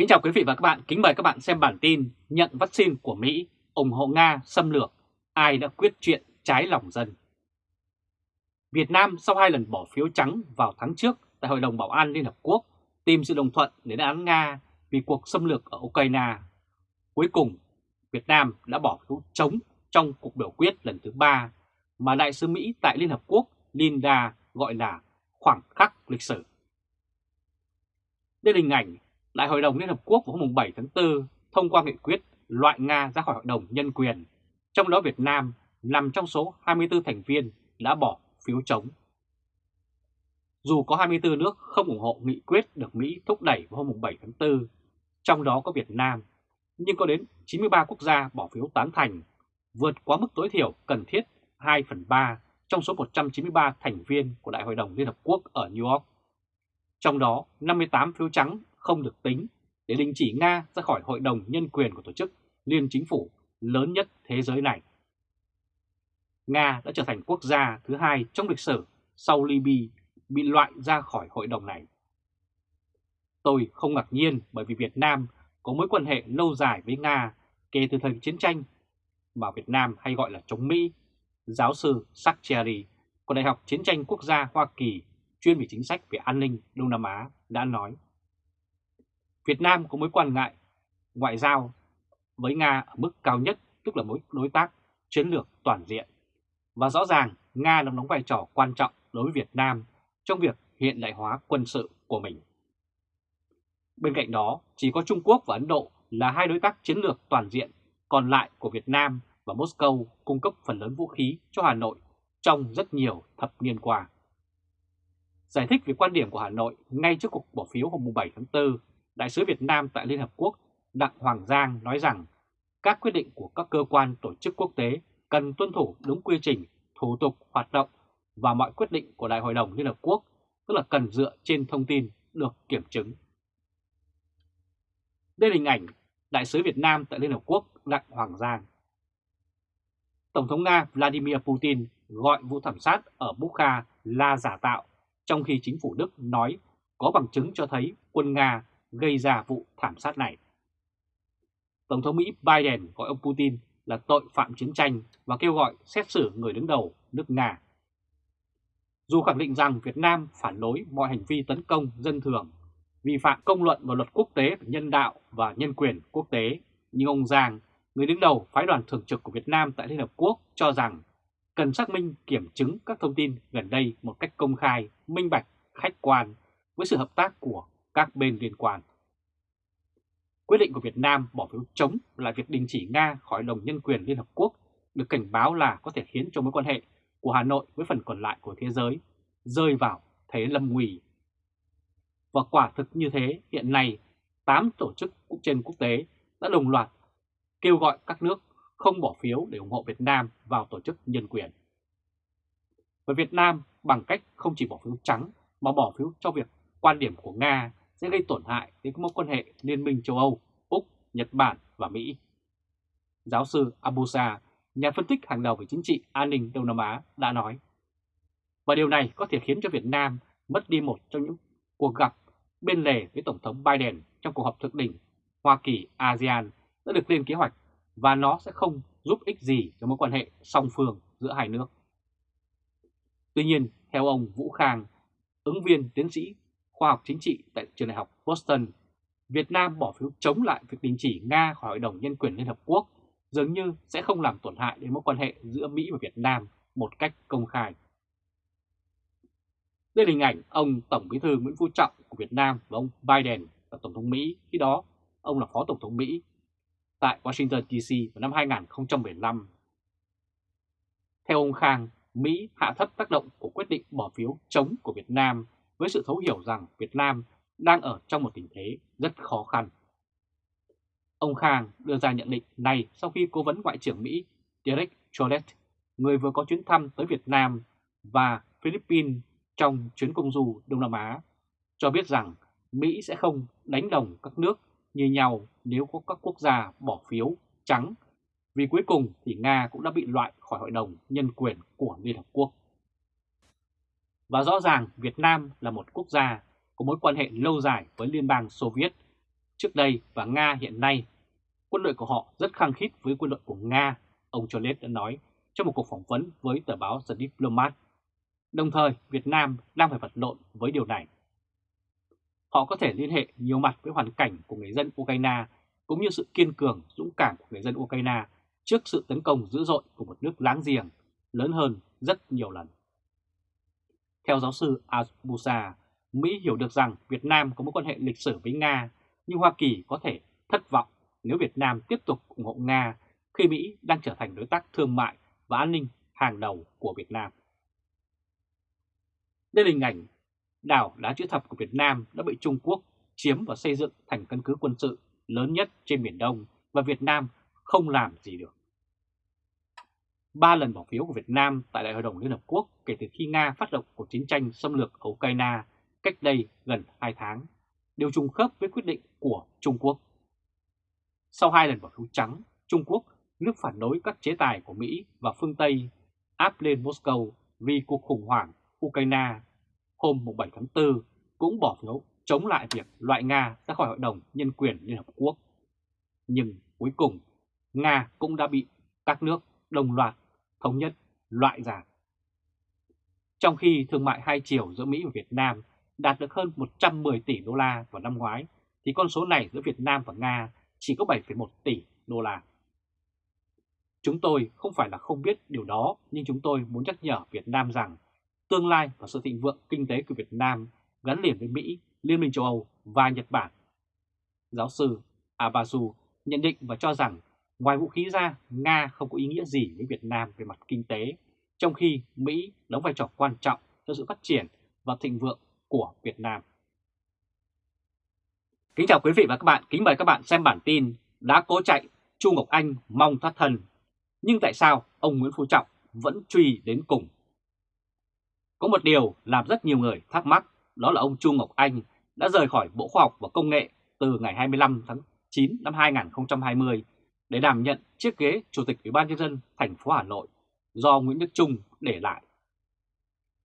Kính chào quý vị và các bạn, kính mời các bạn xem bản tin nhận vaccine của Mỹ, ủng hộ Nga xâm lược, ai đã quyết chuyện trái lòng dân. Việt Nam sau hai lần bỏ phiếu trắng vào tháng trước tại Hội đồng Bảo an Liên Hợp Quốc tìm sự đồng thuận để án Nga vì cuộc xâm lược ở Ukraine. Cuối cùng, Việt Nam đã bỏ phiếu chống trong cuộc biểu quyết lần thứ ba mà Đại sứ Mỹ tại Liên Hợp Quốc Linda gọi là khoảng khắc lịch sử. Đây là hình ảnh Đại hội đồng Liên Hợp Quốc vào hôm 7 tháng 4 thông qua nghị quyết loại Nga ra khỏi Hội đồng Nhân quyền, trong đó Việt Nam nằm trong số 24 thành viên đã bỏ phiếu chống. Dù có 24 nước không ủng hộ nghị quyết được Mỹ thúc đẩy vào hôm 7 tháng 4, trong đó có Việt Nam, nhưng có đến 93 quốc gia bỏ phiếu tán thành, vượt quá mức tối thiểu cần thiết 2 phần 3 trong số 193 thành viên của Đại hội đồng Liên Hợp Quốc ở New York. Trong đó, 58 phiếu trắng không được tính để đình chỉ Nga ra khỏi Hội đồng Nhân quyền của tổ chức Liên Chính phủ lớn nhất thế giới này. Nga đã trở thành quốc gia thứ hai trong lịch sử sau Libya bị loại ra khỏi hội đồng này. Tôi không ngạc nhiên bởi vì Việt Nam có mối quan hệ lâu dài với Nga kể từ thời chiến tranh, mà Việt Nam hay gọi là chống Mỹ. Giáo sư Sacheri của Đại học Chiến tranh Quốc gia Hoa Kỳ chuyên về chính sách về an ninh Đông Nam Á đã nói Việt Nam có mối quan ngại ngoại giao với Nga ở mức cao nhất, tức là mối đối tác chiến lược toàn diện. Và rõ ràng Nga đang đóng vai trò quan trọng đối với Việt Nam trong việc hiện đại hóa quân sự của mình. Bên cạnh đó, chỉ có Trung Quốc và Ấn Độ là hai đối tác chiến lược toàn diện, còn lại của Việt Nam và Moscow cung cấp phần lớn vũ khí cho Hà Nội trong rất nhiều thập niên qua. Giải thích về quan điểm của Hà Nội ngay trước cuộc bỏ phiếu hôm 7 tháng 4 Đại sứ Việt Nam tại Liên Hợp Quốc Đặng Hoàng Giang nói rằng các quyết định của các cơ quan tổ chức quốc tế cần tuân thủ đúng quy trình, thủ tục, hoạt động và mọi quyết định của Đại hội đồng Liên Hợp Quốc, tức là cần dựa trên thông tin được kiểm chứng. Đây là hình ảnh Đại sứ Việt Nam tại Liên Hợp Quốc Đặng Hoàng Giang. Tổng thống Nga Vladimir Putin gọi vụ thảm sát ở Bukha là giả tạo, trong khi chính phủ Đức nói có bằng chứng cho thấy quân Nga gây ra vụ thảm sát này. Tổng thống Mỹ Biden gọi ông Putin là tội phạm chiến tranh và kêu gọi xét xử người đứng đầu nước Nga. Dù khẳng định rằng Việt Nam phản đối mọi hành vi tấn công dân thường, vi phạm công luận và luật quốc tế về nhân đạo và nhân quyền quốc tế, nhưng ông Giang, người đứng đầu phái đoàn thường trực của Việt Nam tại Liên Hợp Quốc cho rằng cần xác minh kiểm chứng các thông tin gần đây một cách công khai, minh bạch, khách quan với sự hợp tác của các bên liên quan. Quyết định của Việt Nam bỏ phiếu chống lại việc đình chỉ Nga khỏi đồng nhân quyền Liên Hợp Quốc được cảnh báo là có thể khiến cho mối quan hệ của Hà Nội với phần còn lại của thế giới rơi vào thế lâm nguy. Và quả thực như thế, hiện nay 8 tổ chức trên quốc tế đã đồng loạt kêu gọi các nước không bỏ phiếu để ủng hộ Việt Nam vào tổ chức nhân quyền. Và Việt Nam bằng cách không chỉ bỏ phiếu trắng mà bỏ phiếu cho việc quan điểm của Nga sẽ gây tổn hại đến mối quan hệ Liên minh châu Âu, Úc, Nhật Bản và Mỹ. Giáo sư Abusa, nhà phân tích hàng đầu về chính trị an ninh Đông Nam Á đã nói. Và điều này có thể khiến cho Việt Nam mất đi một trong những cuộc gặp bên lề với Tổng thống Biden trong cuộc họp thượng đỉnh Hoa Kỳ-ASEAN đã được lên kế hoạch và nó sẽ không giúp ích gì cho mối quan hệ song phương giữa hai nước. Tuy nhiên, theo ông Vũ Khang, ứng viên tiến sĩ khoa học chính trị tại trường đại học Boston, Việt Nam bỏ phiếu chống lại việc đình chỉ Nga khỏi Hội đồng Nhân quyền Liên Hợp Quốc dường như sẽ không làm tổn hại đến mối quan hệ giữa Mỹ và Việt Nam một cách công khai. Đây là hình ảnh ông Tổng bí thư Nguyễn Phú Trọng của Việt Nam và ông Biden là Tổng thống Mỹ, khi đó ông là Phó Tổng thống Mỹ tại Washington DC vào năm 2015. Theo ông Khang, Mỹ hạ thấp tác động của quyết định bỏ phiếu chống của Việt Nam với sự thấu hiểu rằng Việt Nam đang ở trong một tình thế rất khó khăn. Ông Khang đưa ra nhận định này sau khi cố vấn Ngoại trưởng Mỹ Derek Chollet, người vừa có chuyến thăm tới Việt Nam và Philippines trong chuyến công du Đông Nam Á, cho biết rằng Mỹ sẽ không đánh đồng các nước như nhau nếu có các quốc gia bỏ phiếu trắng, vì cuối cùng thì Nga cũng đã bị loại khỏi Hội đồng Nhân quyền của Liên Hợp Quốc. Và rõ ràng Việt Nam là một quốc gia có mối quan hệ lâu dài với Liên bang Xô Viết, trước đây và Nga hiện nay. Quân đội của họ rất khăng khít với quân đội của Nga, ông Cholet đã nói trong một cuộc phỏng vấn với tờ báo The Diplomat. Đồng thời, Việt Nam đang phải vật lộn với điều này. Họ có thể liên hệ nhiều mặt với hoàn cảnh của người dân Ukraine cũng như sự kiên cường, dũng cảm của người dân Ukraine trước sự tấn công dữ dội của một nước láng giềng lớn hơn rất nhiều lần. Theo giáo sư Abusa, Mỹ hiểu được rằng Việt Nam có mối quan hệ lịch sử với Nga, nhưng Hoa Kỳ có thể thất vọng nếu Việt Nam tiếp tục ủng hộ Nga khi Mỹ đang trở thành đối tác thương mại và an ninh hàng đầu của Việt Nam. Đây là hình ảnh đảo đá chữ thập của Việt Nam đã bị Trung Quốc chiếm và xây dựng thành căn cứ quân sự lớn nhất trên Biển Đông và Việt Nam không làm gì được. Ba lần bỏ phiếu của Việt Nam tại Đại hội đồng Liên Hợp Quốc kể từ khi Nga phát động cuộc chiến tranh xâm lược ở Ukraine cách đây gần 2 tháng, đều trùng khớp với quyết định của Trung Quốc. Sau hai lần bỏ phiếu trắng, Trung Quốc, nước phản đối các chế tài của Mỹ và phương Tây, áp lên Moscow vì cuộc khủng hoảng Ukraine hôm 7 tháng 4 cũng bỏ phiếu chống lại việc loại Nga ra khỏi Hội đồng Nhân quyền Liên Hợp Quốc. Nhưng cuối cùng, Nga cũng đã bị các nước đồng loạt thống nhất loại giảm. Trong khi thương mại hai chiều giữa Mỹ và Việt Nam đạt được hơn 110 tỷ đô la vào năm ngoái, thì con số này giữa Việt Nam và Nga chỉ có 7,1 tỷ đô la. Chúng tôi không phải là không biết điều đó, nhưng chúng tôi muốn nhắc nhở Việt Nam rằng tương lai và sự thịnh vượng kinh tế của Việt Nam gắn liền với Mỹ, Liên minh châu Âu và Nhật Bản. Giáo sư Abasu nhận định và cho rằng ngoài vũ khí ra, Nga không có ý nghĩa gì với Việt Nam về mặt kinh tế, trong khi Mỹ đóng vai trò quan trọng cho sự phát triển và thịnh vượng của Việt Nam. Kính chào quý vị và các bạn, kính mời các bạn xem bản tin đã cố chạy Chu Ngọc Anh mong thoát thân. Nhưng tại sao ông Nguyễn Phú Trọng vẫn truy đến cùng? Có một điều làm rất nhiều người thắc mắc, đó là ông Chu Ngọc Anh đã rời khỏi Bộ Khoa học và Công nghệ từ ngày 25 tháng 9 năm 2020 để đảm nhận chiếc ghế Chủ tịch Ủy ban nhân dân thành phố Hà Nội do Nguyễn Đức Trung để lại.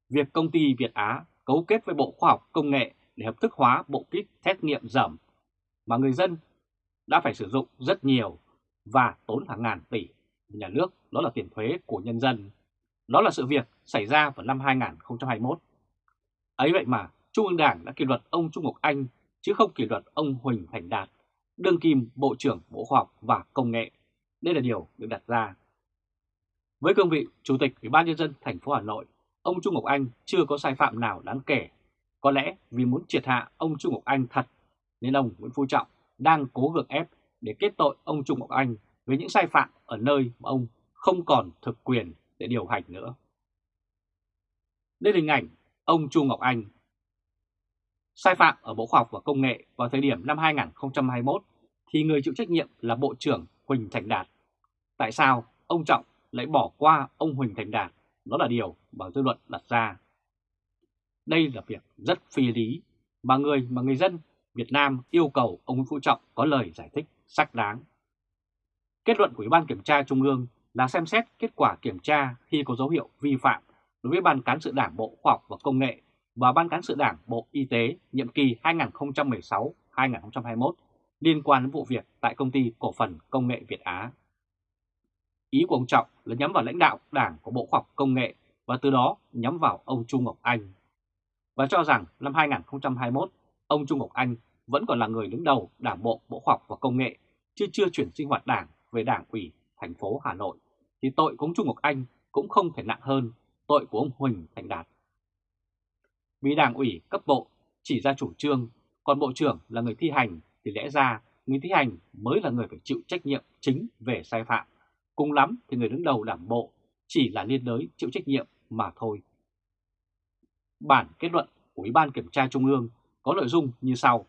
Việc công ty Việt Á cấu kết với Bộ Khoa học Công nghệ để hợp thức hóa bộ kit xét nghiệm dởm mà người dân đã phải sử dụng rất nhiều và tốn hàng ngàn tỷ nhà nước, đó là tiền thuế của nhân dân. Đó là sự việc xảy ra vào năm 2021. Ấy vậy mà Trung ương Đảng đã kỷ luật ông Trung Ngọc Anh chứ không kỷ luật ông Huỳnh Thành Đạt, đương kim Bộ trưởng Bộ Khoa học và Công nghệ. Đây là điều được đặt ra. Với cương vị Chủ tịch Ủy ban nhân dân thành phố Hà Nội, ông Trung Ngọc Anh chưa có sai phạm nào đáng kể. Có lẽ vì muốn triệt hạ ông Trung Ngọc Anh thật, nên ông Nguyễn Phú Trọng đang cố gượng ép để kết tội ông Trung Ngọc Anh với những sai phạm ở nơi mà ông không còn thực quyền để điều hành nữa. Đây là hình ảnh ông Chu Ngọc Anh. Sai phạm ở Bộ Khoa học và Công nghệ vào thời điểm năm 2021 thì người chịu trách nhiệm là Bộ trưởng Huỳnh Thành Đạt. Tại sao ông Trọng lại bỏ qua ông Huỳnh Thành Đạt? Đó là điều mà dư luận đặt ra. Đây là việc rất phi lý mà người mà người dân Việt Nam yêu cầu ông Nguyễn Phú Trọng có lời giải thích xác đáng. Kết luận của Ủy ban Kiểm tra Trung ương là xem xét kết quả kiểm tra khi có dấu hiệu vi phạm đối với Ban Cán sự Đảng Bộ Khoa học và Công nghệ và Ban Cán sự Đảng Bộ Y tế nhiệm kỳ 2016-2021 liên quan đến vụ việc tại Công ty Cổ phần Công nghệ Việt Á. Ý của ông Trọng là nhắm vào lãnh đạo Đảng của Bộ Khoa học Công nghệ và từ đó nhắm vào ông Trung Ngọc Anh. Và cho rằng năm 2021, ông Trung Ngọc Anh vẫn còn là người đứng đầu Đảng Bộ Bộ Khoa học và Công nghệ, chứ chưa chuyển sinh hoạt Đảng về Đảng ủy thành phố Hà Nội, thì tội của ông Trung Ngọc Anh cũng không thể nặng hơn tội của ông Huỳnh Thành Đạt bị Đảng ủy cấp bộ chỉ ra chủ trương, còn Bộ trưởng là người thi hành thì lẽ ra người thi hành mới là người phải chịu trách nhiệm chính về sai phạm. Cùng lắm thì người đứng đầu đảng bộ chỉ là liên đới chịu trách nhiệm mà thôi. Bản kết luận của Ủy ban Kiểm tra Trung ương có nội dung như sau.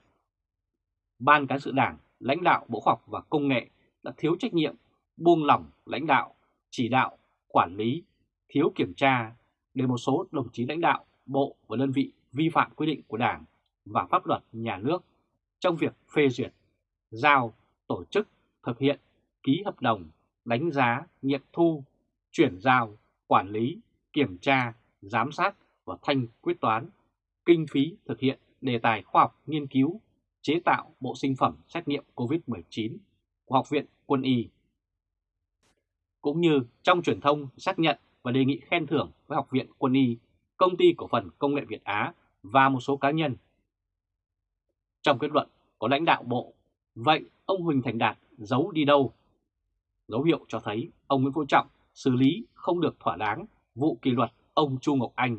Ban Cán sự Đảng, lãnh đạo Bộ Khoa học và Công nghệ đã thiếu trách nhiệm, buông lỏng lãnh đạo, chỉ đạo, quản lý, thiếu kiểm tra để một số đồng chí lãnh đạo, bộ và đơn vị vi phạm quy định của Đảng và pháp luật nhà nước trong việc phê duyệt, giao, tổ chức, thực hiện, ký hợp đồng, đánh giá, nghiệm thu, chuyển giao, quản lý, kiểm tra, giám sát và thanh quyết toán, kinh phí thực hiện đề tài khoa học nghiên cứu, chế tạo bộ sinh phẩm xét nghiệm COVID-19 của Học viện Quân y. Cũng như trong truyền thông xác nhận và đề nghị khen thưởng với Học viện Quân y, Công ty Cổ phần Công nghệ Việt Á và một số cá nhân. Trong kết luận có lãnh đạo bộ, vậy ông Huỳnh Thành Đạt giấu đi đâu? Dấu hiệu cho thấy ông Nguyễn Phú Trọng xử lý không được thỏa đáng vụ kỷ luật ông Chu Ngọc Anh.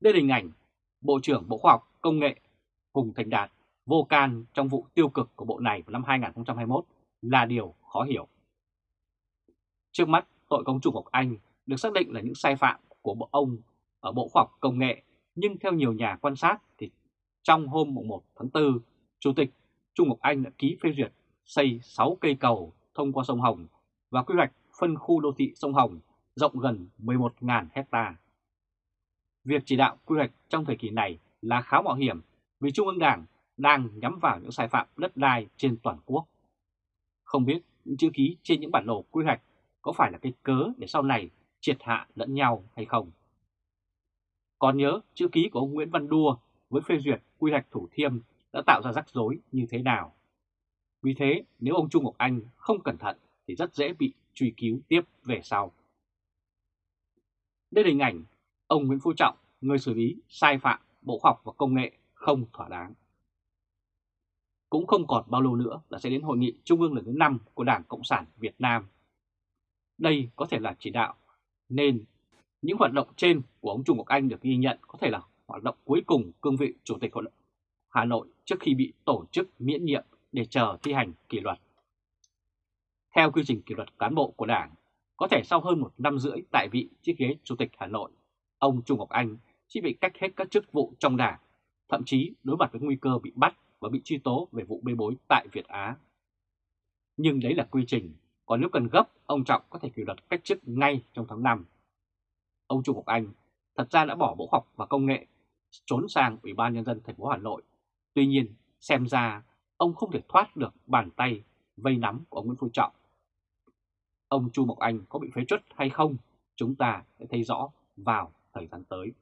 Đây là hình ảnh Bộ trưởng Bộ Khoa học Công nghệ Hùng Thành Đạt vô can trong vụ tiêu cực của bộ này vào năm 2021 là điều khó hiểu. Trước mắt, tội công Chu Ngọc Anh được xác định là những sai phạm của bộ ông ở Bộ Khoa học Công nghệ, nhưng theo nhiều nhà quan sát thì trong hôm 1 tháng 4, Chủ tịch Trung Ngọc Anh đã ký phê duyệt xây 6 cây cầu thông qua sông Hồng và quy hoạch phân khu đô thị sông Hồng rộng gần 11.000 hecta. Việc chỉ đạo quy hoạch trong thời kỳ này là khá mạo hiểm vì Trung ương Đảng đang nhắm vào những sai phạm đất đai trên toàn quốc. Không biết những chữ ký trên những bản đồ quy hoạch có phải là cái cớ để sau này triệt hạ lẫn nhau hay không? Còn nhớ chữ ký của ông Nguyễn Văn Đua với phê duyệt quy hoạch Thủ Thiêm đã tạo ra rắc rối như thế nào? Vì thế, nếu ông Trung Ngọc Anh không cẩn thận thì rất dễ bị truy cứu tiếp về sau. Đây là hình ảnh ông Nguyễn Phú Trọng, người xử lý sai phạm Bộ Khoa học và Công nghệ không thỏa đáng. Cũng không còn bao lâu nữa là sẽ đến hội nghị trung ương lần thứ 5 của Đảng Cộng sản Việt Nam. Đây có thể là chỉ đạo, nên những hoạt động trên của ông Trung Ngọc Anh được ghi nhận có thể là hoạt động cuối cùng cương vị Chủ tịch Hội Hà Nội trước khi bị tổ chức miễn nhiệm để chờ thi hành kỷ luật. Theo quy trình kỷ luật cán bộ của Đảng, có thể sau hơn một năm rưỡi tại vị chiếc ghế Chủ tịch Hà Nội, ông Trung Ngọc Anh chỉ bị cách hết các chức vụ trong Đảng, thậm chí đối mặt với nguy cơ bị bắt và bị truy tố về vụ bê bối tại Việt Á. Nhưng đấy là quy trình, còn nếu cần gấp, ông Trọng có thể kỷ luật cách chức ngay trong tháng 5. Ông Trung Ngọc Anh thật ra đã bỏ Bộ học và Công nghệ trốn sang Ủy ban Nhân dân thành phố Hà Nội. Tuy nhiên, xem ra ông không thể thoát được bàn tay vây nắm của ông Nguyễn Phú Trọng. Ông Chu Mộc Anh có bị phế truất hay không, chúng ta sẽ thấy rõ vào thời gian tới.